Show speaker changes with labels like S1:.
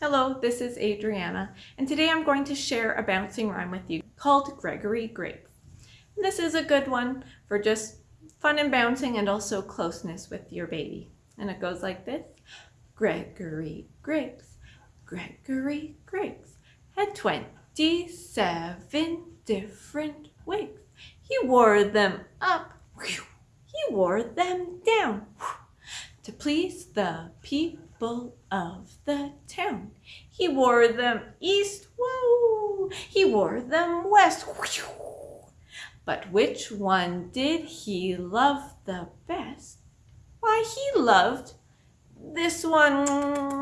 S1: Hello, this is Adriana, and today I'm going to share a bouncing rhyme with you called Gregory Grapes. This is a good one for just fun and bouncing and also closeness with your baby. And it goes like this. Gregory Grapes, Gregory Grapes had 27 different wigs. He wore them up, he wore them down to please the people of the town. He wore them east, woo! He wore them west, whew. But which one did he love the best? Why, he loved this one.